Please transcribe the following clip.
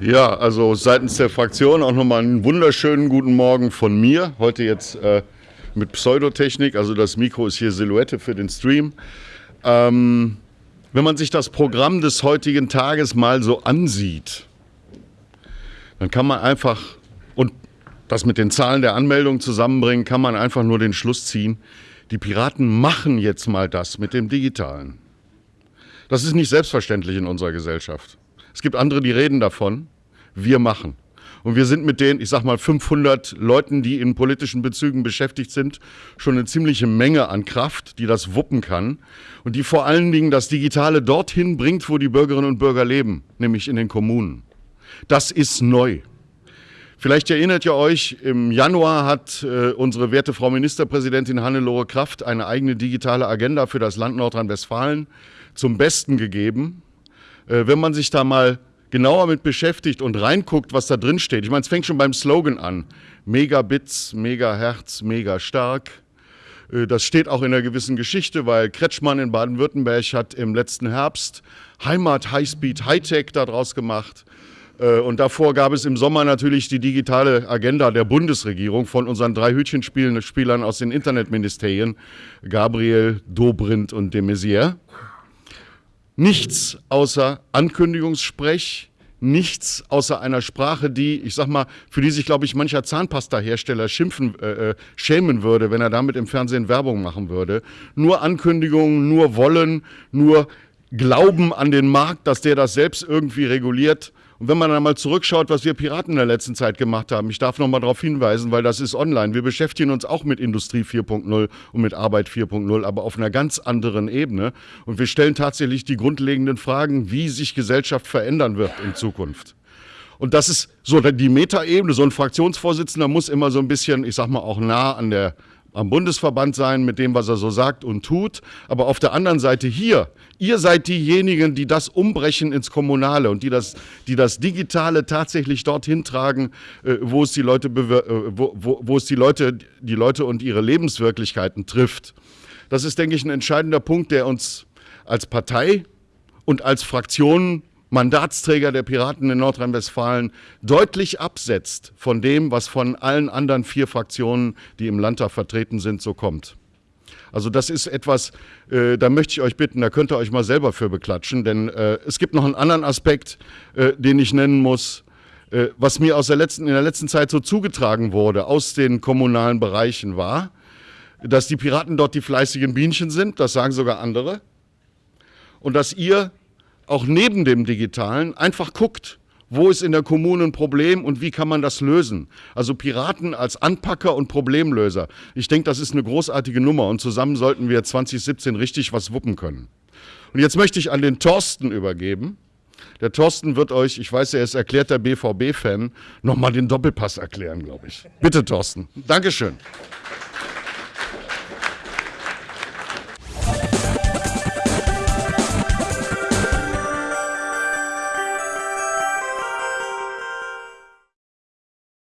Ja, also seitens der Fraktion auch nochmal einen wunderschönen guten Morgen von mir. Heute jetzt äh, mit Pseudotechnik, also das Mikro ist hier Silhouette für den Stream. Ähm, wenn man sich das Programm des heutigen Tages mal so ansieht, dann kann man einfach, und das mit den Zahlen der Anmeldung zusammenbringen, kann man einfach nur den Schluss ziehen, die Piraten machen jetzt mal das mit dem Digitalen. Das ist nicht selbstverständlich in unserer Gesellschaft. Es gibt andere, die reden davon. Wir machen. Und wir sind mit den, ich sag mal, 500 Leuten, die in politischen Bezügen beschäftigt sind, schon eine ziemliche Menge an Kraft, die das wuppen kann und die vor allen Dingen das Digitale dorthin bringt, wo die Bürgerinnen und Bürger leben, nämlich in den Kommunen. Das ist neu. Vielleicht erinnert ihr euch, im Januar hat äh, unsere werte Frau Ministerpräsidentin Hannelore Kraft eine eigene digitale Agenda für das Land Nordrhein-Westfalen zum Besten gegeben. Äh, wenn man sich da mal genauer mit beschäftigt und reinguckt, was da drin steht. Ich meine, es fängt schon beim Slogan an. Megabits, Megahertz, mega stark. Äh, das steht auch in einer gewissen Geschichte, weil Kretschmann in Baden-Württemberg hat im letzten Herbst Heimat Highspeed Hightech daraus gemacht. Äh, und davor gab es im Sommer natürlich die digitale Agenda der Bundesregierung von unseren drei Hütchenspielern aus den Internetministerien, Gabriel, Dobrindt und de Maizière. Nichts außer Ankündigungssprech, nichts außer einer Sprache, die, ich sag mal, für die sich, glaube ich, mancher Zahnpasta-Hersteller schimpfen, äh, äh, schämen würde, wenn er damit im Fernsehen Werbung machen würde. Nur Ankündigungen, nur Wollen, nur Glauben an den Markt, dass der das selbst irgendwie reguliert. Und wenn man dann mal zurückschaut, was wir Piraten in der letzten Zeit gemacht haben, ich darf noch mal darauf hinweisen, weil das ist online. Wir beschäftigen uns auch mit Industrie 4.0 und mit Arbeit 4.0, aber auf einer ganz anderen Ebene. Und wir stellen tatsächlich die grundlegenden Fragen, wie sich Gesellschaft verändern wird in Zukunft. Und das ist so die Metaebene. So ein Fraktionsvorsitzender muss immer so ein bisschen, ich sag mal, auch nah an der am Bundesverband sein mit dem, was er so sagt und tut. Aber auf der anderen Seite hier, ihr seid diejenigen, die das umbrechen ins Kommunale und die das, die das Digitale tatsächlich dorthin tragen, äh, wo es die Leute, äh, wo, wo, wo es die Leute, die Leute und ihre Lebenswirklichkeiten trifft. Das ist, denke ich, ein entscheidender Punkt, der uns als Partei und als Fraktion Mandatsträger der Piraten in Nordrhein-Westfalen deutlich absetzt von dem, was von allen anderen vier Fraktionen, die im Landtag vertreten sind, so kommt. Also das ist etwas, äh, da möchte ich euch bitten, da könnt ihr euch mal selber für beklatschen, denn äh, es gibt noch einen anderen Aspekt, äh, den ich nennen muss, äh, was mir aus der letzten, in der letzten Zeit so zugetragen wurde aus den kommunalen Bereichen war, dass die Piraten dort die fleißigen Bienchen sind, das sagen sogar andere, und dass ihr auch neben dem Digitalen einfach guckt, wo ist in der Kommune ein Problem und wie kann man das lösen? Also Piraten als Anpacker und Problemlöser. Ich denke, das ist eine großartige Nummer und zusammen sollten wir 2017 richtig was wuppen können. Und jetzt möchte ich an den Thorsten übergeben. Der Thorsten wird euch, ich weiß, er ist erklärter BVB-Fan, nochmal den Doppelpass erklären, glaube ich. Bitte, Thorsten. Dankeschön.